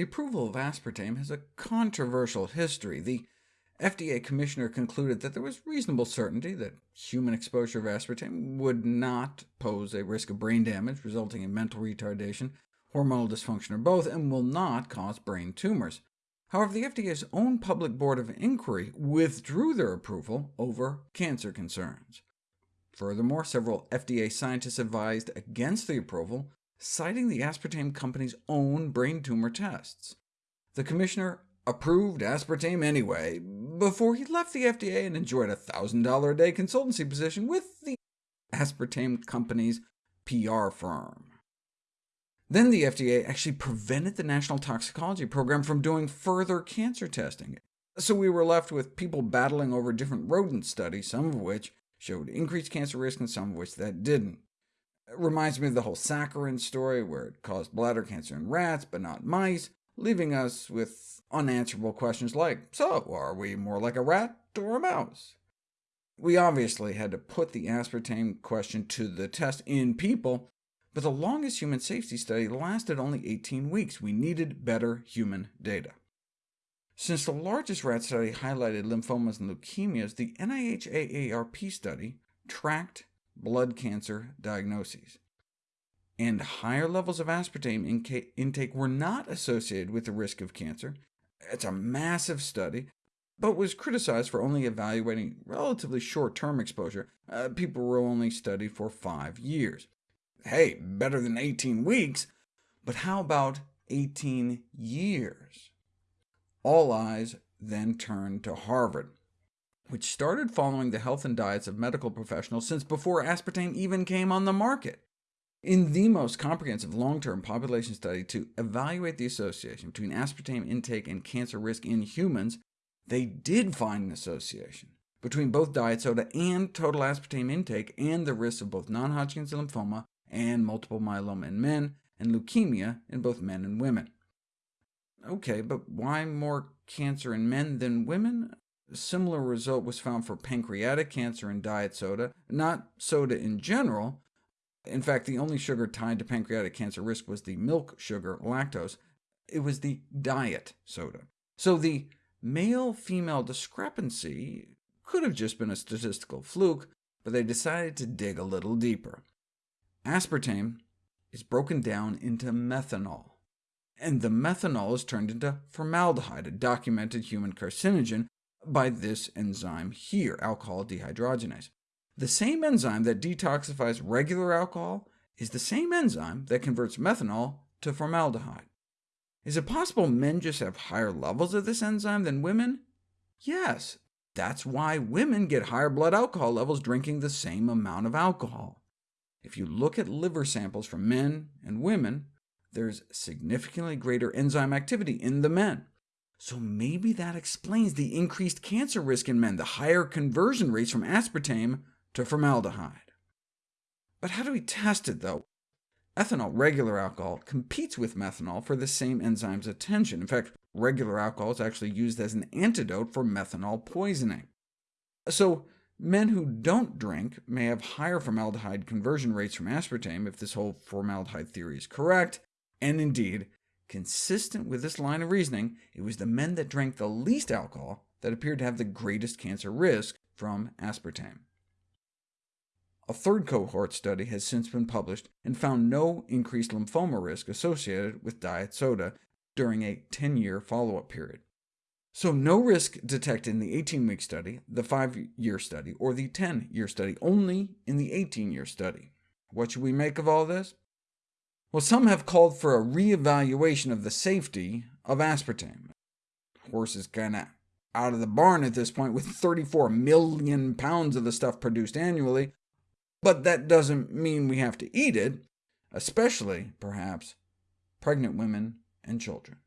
The approval of aspartame has a controversial history. The FDA commissioner concluded that there was reasonable certainty that human exposure of aspartame would not pose a risk of brain damage resulting in mental retardation, hormonal dysfunction, or both, and will not cause brain tumors. However, the FDA's own public board of inquiry withdrew their approval over cancer concerns. Furthermore, several FDA scientists advised against the approval, citing the aspartame company's own brain tumor tests. The commissioner approved aspartame anyway, before he left the FDA and enjoyed a $1,000 a day consultancy position with the aspartame company's PR firm. Then the FDA actually prevented the National Toxicology Program from doing further cancer testing. So we were left with people battling over different rodent studies, some of which showed increased cancer risk and some of which that didn't. Reminds me of the whole saccharin story, where it caused bladder cancer in rats, but not mice, leaving us with unanswerable questions like, so are we more like a rat or a mouse? We obviously had to put the aspartame question to the test in people, but the longest human safety study lasted only 18 weeks. We needed better human data. Since the largest rat study highlighted lymphomas and leukemias, the NIH AARP study tracked blood cancer diagnoses and higher levels of aspartame intake were not associated with the risk of cancer. It's a massive study, but was criticized for only evaluating relatively short-term exposure. Uh, people were only studied for five years. Hey, better than 18 weeks, but how about 18 years? All eyes then turned to Harvard, which started following the health and diets of medical professionals since before aspartame even came on the market. In the most comprehensive long-term population study to evaluate the association between aspartame intake and cancer risk in humans, they did find an association between both diet soda and total aspartame intake and the risk of both non-Hodgkin's lymphoma and multiple myeloma in men, and leukemia in both men and women. OK, but why more cancer in men than women? Similar result was found for pancreatic cancer in diet soda, not soda in general, in fact, the only sugar tied to pancreatic cancer risk was the milk sugar, lactose. It was the diet soda. So the male-female discrepancy could have just been a statistical fluke, but they decided to dig a little deeper. Aspartame is broken down into methanol, and the methanol is turned into formaldehyde, a documented human carcinogen, by this enzyme here, alcohol dehydrogenase. The same enzyme that detoxifies regular alcohol is the same enzyme that converts methanol to formaldehyde. Is it possible men just have higher levels of this enzyme than women? Yes, that's why women get higher blood alcohol levels drinking the same amount of alcohol. If you look at liver samples from men and women, there's significantly greater enzyme activity in the men. So maybe that explains the increased cancer risk in men, the higher conversion rates from aspartame to formaldehyde. But how do we test it, though? Ethanol, regular alcohol, competes with methanol for the same enzyme's attention. In fact, regular alcohol is actually used as an antidote for methanol poisoning. So men who don't drink may have higher formaldehyde conversion rates from aspartame if this whole formaldehyde theory is correct, and indeed, consistent with this line of reasoning, it was the men that drank the least alcohol that appeared to have the greatest cancer risk from aspartame. A third cohort study has since been published and found no increased lymphoma risk associated with diet soda during a 10-year follow-up period. So no risk detected in the 18-week study, the 5-year study, or the 10-year study, only in the 18-year study. What should we make of all this? Well, some have called for a re-evaluation of the safety of aspartame. Horse is kind of out of the barn at this point, with 34 million pounds of the stuff produced annually, but that doesn't mean we have to eat it, especially, perhaps, pregnant women and children.